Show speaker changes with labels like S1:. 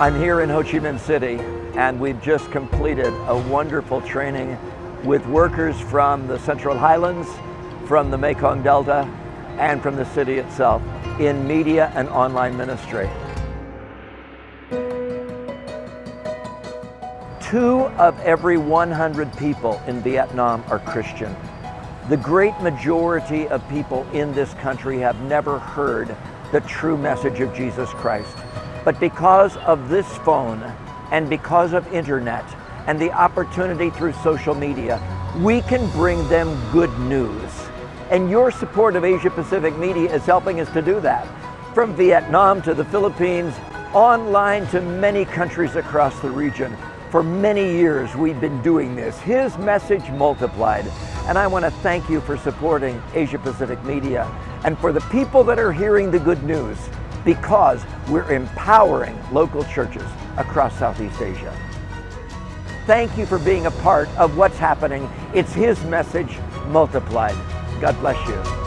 S1: I'm here in Ho Chi Minh City and we've just completed a wonderful training with workers from the Central Highlands, from the Mekong Delta, and from the city itself in media and online ministry. Two of every 100 people in Vietnam are Christian. The great majority of people in this country have never heard the true message of Jesus Christ. But because of this phone and because of internet and the opportunity through social media, we can bring them good news. And your support of Asia Pacific Media is helping us to do that. From Vietnam to the Philippines, online to many countries across the region. For many years we've been doing this. His message multiplied. And I want to thank you for supporting Asia Pacific Media and for the people that are hearing the good news because we're empowering local churches across Southeast Asia. Thank you for being a part of what's happening. It's His message multiplied. God bless you.